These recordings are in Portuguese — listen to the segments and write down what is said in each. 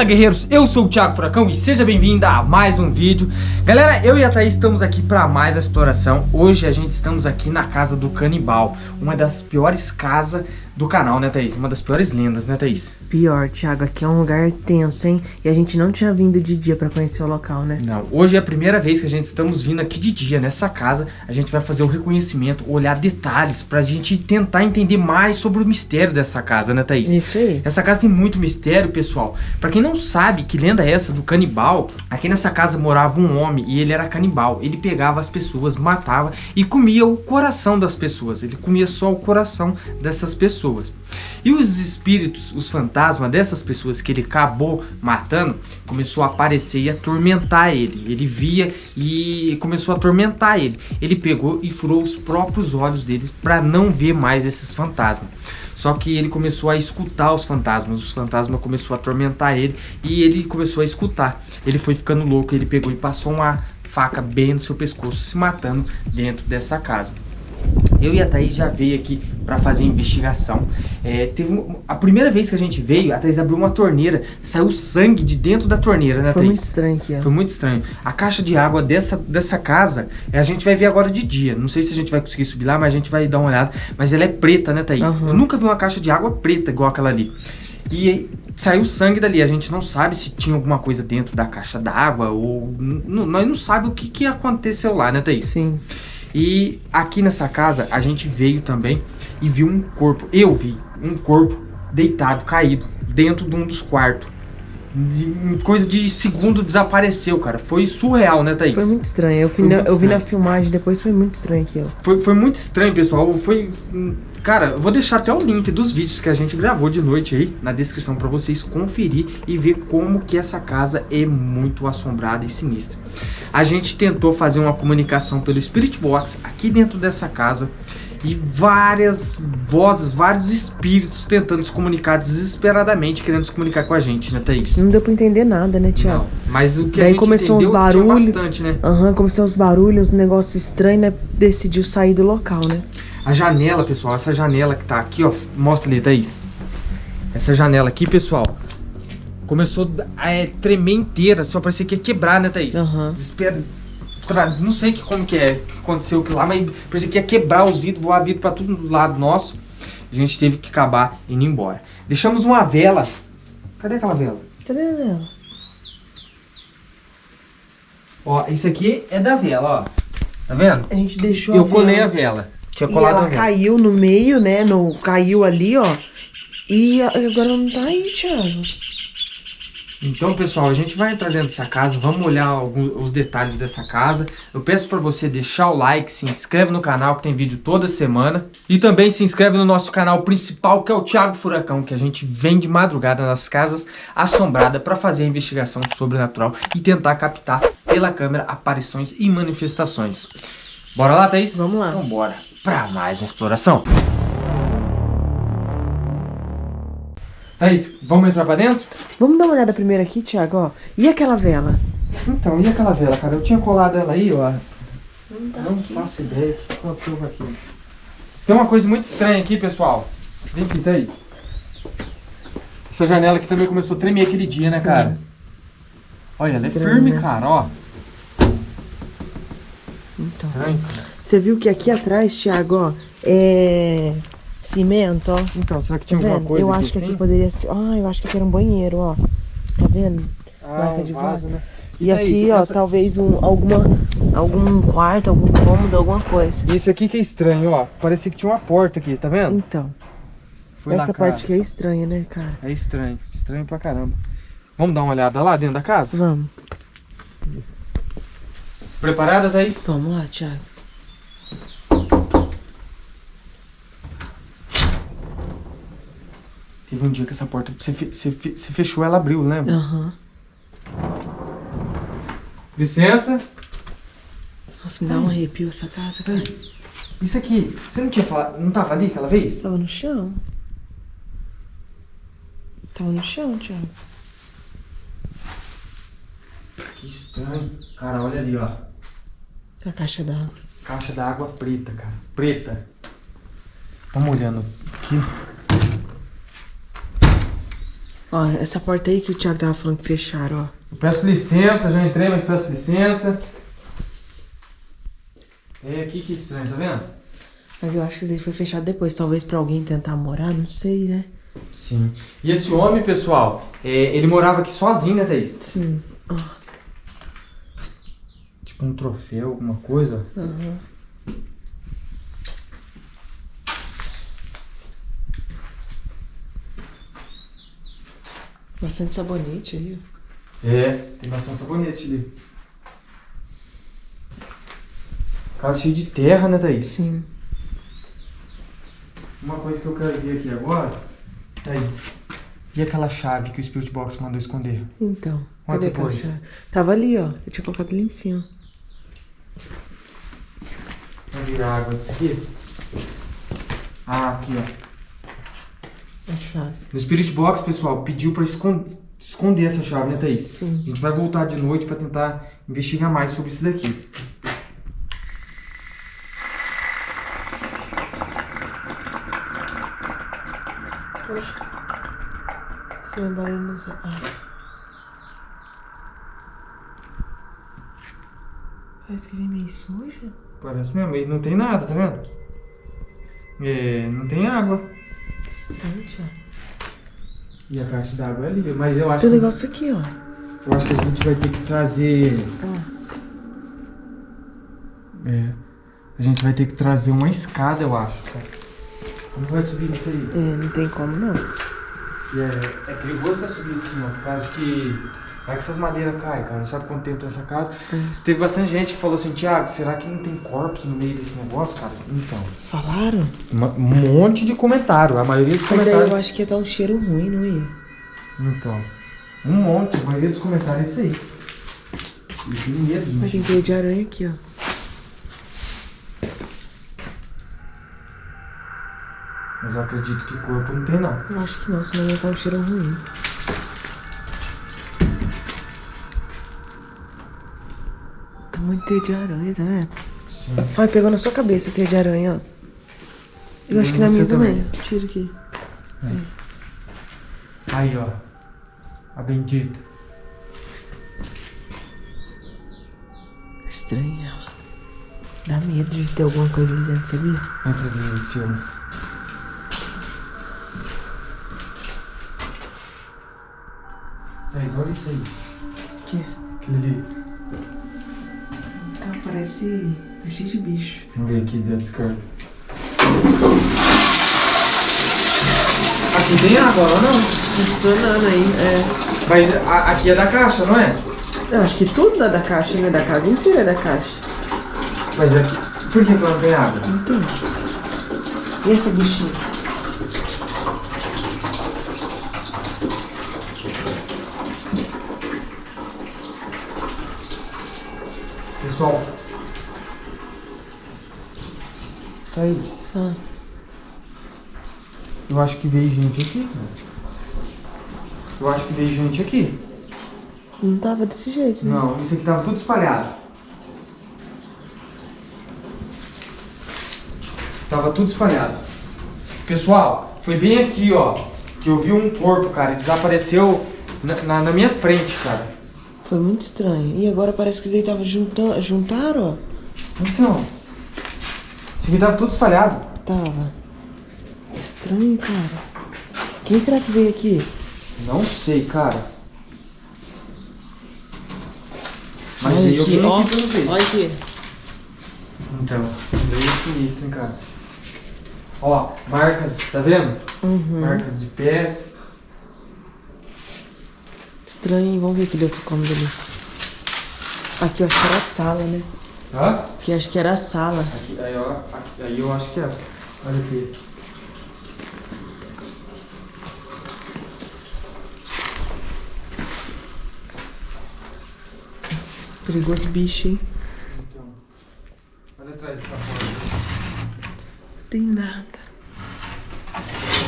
Fala guerreiros, eu sou o Thiago Furacão e seja bem-vindo a mais um vídeo Galera, eu e a Thaís estamos aqui para mais a exploração Hoje a gente estamos aqui na casa do canibal Uma das piores casas do canal, né Thaís? Uma das piores lendas, né Thaís? Pior, Thiago, aqui é um lugar tenso, hein? E a gente não tinha vindo de dia pra conhecer o local, né? Não, hoje é a primeira vez que a gente estamos vindo aqui de dia nessa casa A gente vai fazer o reconhecimento, olhar detalhes Pra gente tentar entender mais sobre o mistério dessa casa, né Thaís? Isso aí Essa casa tem muito mistério, pessoal Pra quem não sabe que lenda é essa do canibal Aqui nessa casa morava um homem e ele era canibal Ele pegava as pessoas, matava e comia o coração das pessoas Ele comia só o coração dessas pessoas pessoas. E os espíritos, os fantasmas dessas pessoas que ele acabou matando, começou a aparecer e atormentar ele. Ele via e começou a atormentar ele. Ele pegou e furou os próprios olhos deles para não ver mais esses fantasmas. Só que ele começou a escutar os fantasmas, os fantasmas começou a atormentar ele e ele começou a escutar. Ele foi ficando louco, ele pegou e passou uma faca bem no seu pescoço, se matando dentro dessa casa. Eu e a Thaís já veio aqui para fazer investigação. É, teve a primeira vez que a gente veio, a Thaís abriu uma torneira, saiu sangue de dentro da torneira, né, Foi Thaís? muito estranho aqui, ó. Foi muito estranho. A caixa de água dessa, dessa casa, é, a gente vai ver agora de dia. Não sei se a gente vai conseguir subir lá, mas a gente vai dar uma olhada. Mas ela é preta, né, Thaís? Uhum. Eu nunca vi uma caixa de água preta igual aquela ali. E saiu sangue dali. A gente não sabe se tinha alguma coisa dentro da caixa d'água ou... Nós não sabe o que, que aconteceu lá, né, Thaís? Sim. E aqui nessa casa a gente veio também e viu um corpo. Eu vi um corpo deitado, caído, dentro de um dos quartos. Em coisa de segundo desapareceu, cara. Foi surreal, né, Thaís? Foi muito estranho. Eu, Foi na, eu vi na estranho. filmagem depois, foi muito estranho aqui, ó. Foi, foi muito estranho, pessoal. Foi. Cara, vou deixar até o link dos vídeos que a gente gravou de noite aí na descrição para vocês conferir e ver como que essa casa é muito assombrada e sinistra. A gente tentou fazer uma comunicação pelo Spirit Box aqui dentro dessa casa e várias vozes, vários espíritos tentando se comunicar desesperadamente, querendo se comunicar com a gente, né, Thaís? Não deu pra entender nada, né, Thiago? Não, mas o que a Daí gente começou uns entendeu tinha barulhos. bastante, né? Aham, começou os barulhos, uns negócios estranhos, né? Decidiu sair do local, né? A janela, pessoal, essa janela que tá aqui, ó, mostra ali, Thaís. Essa janela aqui, pessoal, começou a é, tremer inteira, só parecia que ia quebrar, né, Thaís? Aham. Desespero. Não sei que, como que é, que aconteceu aquilo lá, mas parecia que ia quebrar os vidros, voar vidro pra todo lado nosso. A gente teve que acabar indo embora. Deixamos uma vela. Cadê aquela vela? Cadê ela? Ó, isso aqui é da vela, ó. Tá vendo? A gente deixou Eu a colei vela. a vela. Tinha E colado a ela vela. caiu no meio, né? No, caiu ali, ó. E a- agora não tá aí, Thiago. Então, pessoal, a gente vai entrar dentro dessa casa, vamos olhar alguns, os detalhes dessa casa. Eu peço para você deixar o like, se inscreve no canal que tem vídeo toda semana. E também se inscreve no nosso canal principal, que é o Thiago Furacão, que a gente vem de madrugada nas casas assombradas para fazer a investigação sobrenatural e tentar captar pela câmera aparições e manifestações. Bora lá, Thaís? Vamos lá. Então bora para mais uma exploração. Thaís, vamos entrar para dentro? Vamos dar uma olhada primeiro aqui, Thiago, ó. E aquela vela? Então, e aquela vela, cara? Eu tinha colado ela aí, ó. Não tá Não faço ideia o que aconteceu com aquilo. Tem uma coisa muito estranha aqui, pessoal. Vem aqui, Thaís. Essa janela aqui também começou a tremer aquele dia, né, Sim. cara? Olha, ela é Estranho, firme, né? cara, ó. Então. Estranho, cara. Você viu que aqui atrás, Thiago, ó, é cimento, ó. Tá Então, será que tinha alguma vendo? coisa eu acho que assim? aqui poderia ser. Ah, eu acho que aqui era um banheiro, ó. Tá vendo? Ah, marca um de vaso. vaso, né? E, E aqui, ó, essa- talvez um, alguma, algum quarto, algum cômodo, alguma coisa. E esse aqui que é estranho, ó. Parecia que tinha uma porta aqui, tá vendo? Então, Foi essa cara. parte aqui é estranha, né, cara? É estranho, estranho pra caramba. Vamos dar uma olhada lá dentro da casa? Vamos. Preparada, Thaís? Vamos lá, Thiago. Teve um dia que essa porta, você, fe- você fe- você fechou, ela abriu, lembra? Aham. Licença. Nossa, me dá um arrepio essa casa, cara. Isso aqui, você não tinha falado, não tava ali aquela vez? Tava no chão. Tava no chão, Thiago. Que estranho. Cara, olha ali, ó. A caixa d'água. Caixa d'água preta, cara. Preta. Vamos olhando aqui. Ó, essa porta aí que o Thiago tava falando que fecharam, ó. Eu peço licença, já entrei, mas peço licença. É aqui que estranho, tá vendo? Mas eu acho que isso aí foi fechado depois. Talvez pra alguém tentar morar, não sei, né? Sim. E esse homem, pessoal, é, ele morava aqui sozinho, né, Thaís? Sim. Tipo um troféu, alguma coisa. Aham. Bastante sabonete ó. É, tem bastante sabonete ali. Casa cheia de terra, né, Thaís? Sim. Uma coisa que eu quero ver aqui agora, Thaís. E aquela chave que o Spirit Box mandou esconder? Então, Onde cadê aquela depois? chave? Tava ali, ó. Eu tinha colocado ali em cima. Vai virar água disso aqui? Ah, aqui, ó. A chave. No Spirit Box, pessoal, pediu pra escon- esconder essa chave, né, Thaís? Sim. A gente vai voltar de noite pra tentar investigar mais sobre isso daqui. Tem um barulho nessa. Ah. Parece que vem meio suja. Parece mesmo, e não tem nada, tá vendo? É, não tem água. Que. E a caixa d'água é ali, mas eu acho, Tem um que, negócio aqui, ó. eu acho que a gente vai ter que trazer. Ó. É, a gente vai ter que trazer uma escada, eu acho, cara. Como vai subir isso aí? É, não tem como não. E é, é perigoso tá subir assim, ó, por causa que. Vai que essas madeiras caem, cara. Não sabe quanto tempo tem essa casa. É. Teve bastante gente que falou assim, Thiago, será que não tem corpos no meio desse negócio, cara? Então. Falaram? um monte de comentário. A maioria dos Mas comentários. eu acho que ia dar um cheiro ruim, não ia? Então. Um monte, a maioria dos comentários é isso aí. Eu tenho medo, Mas gente. tem teia de aranha aqui, ó. Mas eu acredito que corpo não tem, não. Eu acho que não, senão ia dar um cheiro ruim. Muito teia de aranha, tá vendo? Sim. Olha, pegou na sua cabeça a teia de aranha, ó. Eu acho que na minha também. também. Tira aqui. Aí, ó. A bendita. Estranha. Dá medo de ter alguma coisa ali dentro, sabia? Entra de filme. Thaís, olha isso aí. Que? Aquilo ali. Parece. Tá cheio de bicho. Vamos ver aqui dentro cara. Aqui tem água, ó, não? Tá funcionando aí, é. Mas a- aqui é da caixa, não é? Eu acho que tudo é da caixa, né? Da casa inteira é da caixa. Mas aqui. Por que não tem água? Então. E essa bichinha? Pessoal. Thaís, Ah, eu acho que veio gente aqui. cara. Eu acho que veio gente aqui. não tava desse jeito, né? Não, isso aqui tava tudo espalhado. Tava tudo espalhado. Pessoal, foi bem aqui, ó, que eu vi um corpo, cara, e desapareceu na, na- na minha frente, cara. Foi muito estranho. E agora parece que ele tava juntando. Juntaram, ó. Então, isso aqui tava tudo espalhado. Tava. Estranho, cara. Quem será que veio aqui? Não sei, cara. Mas Olha aí eu aqui, vim ó. aqui pelo jeito. Olha aqui. Então, meio sinistro, hein, cara. Ó, marcas, tá vendo? Uhum. Marcas de pés. Estranho, hein? Vamos ver aquele outro cômodo ali. Aqui eu acho que era a sala, né? Hã? Aqui acho que era a sala. Aqui, aí, ó, aqui, aí eu acho que é. Olha aqui. Perigoso bicho, hein? Então, olha atrás dessa porta. Tem nada.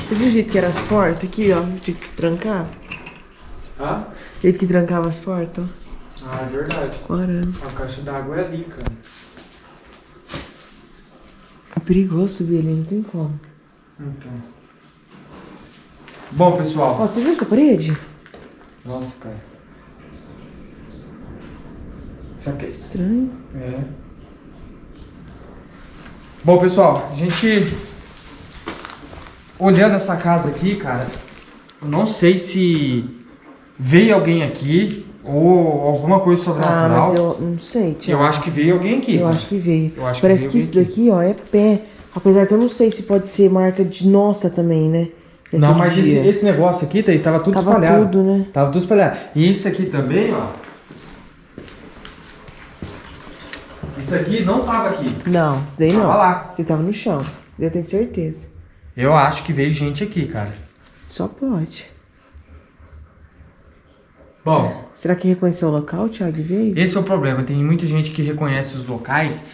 Você viu o jeito que eram as portas aqui, ó? Jeito que trancava? Hã? Jeito que trancava as portas, ó. Ah, é verdade. Arame. A caixa d'água é ali, cara. É perigoso subir ali, não tem como. Então. Bom, pessoal. Ó, você viu essa parede? Nossa, cara. Isso aqui. Estranho. É. Bom, pessoal, a gente olhando essa casa aqui, cara, eu não sei se veio alguém aqui ou alguma coisa Ah, sobrenatural. mas eu não sei, eu, Thiago. acho que veio alguém aqui. Eu acho que veio. Eu acho que Parece veio que isso daqui, ó, é pé. Apesar que eu não sei se pode ser marca de nossa também, né? Não, mas esse, esse negócio aqui, Thaís, tava tudo Tava espalhado. tudo, né? Tava tudo espalhado. E isso aqui também, ó. Isso aqui não tava aqui. Não, isso daí Tava não. lá. Você tava no chão. Eu tenho certeza. Eu acho que veio gente aqui, cara. Só pode. Bom, Será que reconheceu o local, Thiago, e veio? esse é o problema. Tem muita gente que reconhece os locais,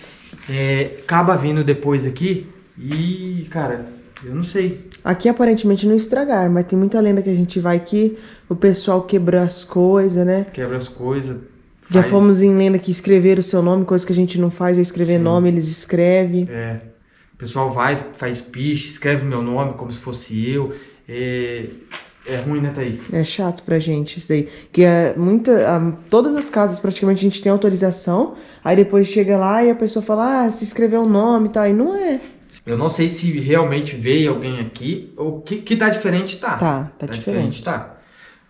é, acaba vindo depois aqui e, cara, eu não sei. Aqui aparentemente não estragaram, mas tem muita lenda que a gente vai que o pessoal quebrou as coisas, né? Quebra as coisas. Já faz- fomos em lenda que escreveram o seu nome, coisa que a gente não faz, é escrever Sim. nome, eles escrevem. É, o pessoal vai, faz piche, escreve meu nome como se fosse eu. É, é ruim, né, Thaís? É chato pra gente isso daí. Que é muita. ah, todas as casas praticamente a gente tem autorização. Aí depois chega lá e a pessoa fala, ah, se escreveu o nome e tal. E não é. Eu não sei se realmente veio alguém aqui ou que, que tá diferente, tá. Tá, tá diferente. tá.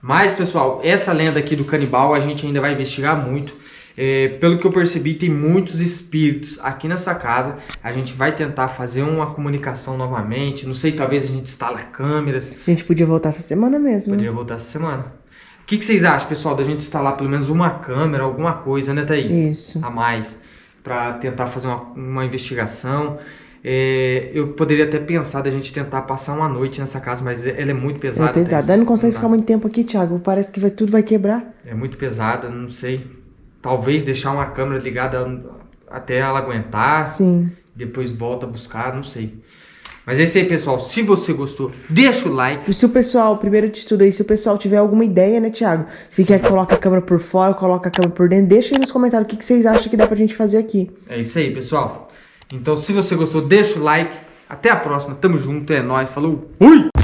Mas, pessoal, essa lenda aqui do canibal a gente ainda vai investigar muito. É, pelo que eu percebi, tem muitos espíritos aqui nessa casa. A gente vai tentar fazer uma comunicação novamente. Não sei, talvez a gente instala câmeras. A gente podia voltar essa semana mesmo. né? Poderia voltar essa semana. O que, que vocês acham, pessoal, da gente instalar pelo menos uma câmera, alguma coisa, né, Thaís? Isso. A mais, para tentar fazer uma, uma investigação. É, eu poderia até pensar da gente tentar passar uma noite nessa casa, mas ela é muito pesada. É pesado. Thaís. Daí não consegue ficar muito tempo aqui, Thiago. Parece que vai, tudo vai quebrar. É muito pesada, não sei. Talvez deixar uma câmera ligada até ela aguentar, Sim. depois volta a buscar, não sei. Mas é isso aí, pessoal. Se você gostou, deixa o like. E se o pessoal, primeiro de tudo aí, se o pessoal tiver alguma ideia, né, Thiago? Se quer que coloque a câmera por fora, coloca a câmera por dentro, deixa aí nos comentários o que, que vocês acham que dá pra gente fazer aqui. É isso aí, pessoal. Então, se você gostou, deixa o like. Até a próxima. Tamo junto. É nóis. Falou. Fui!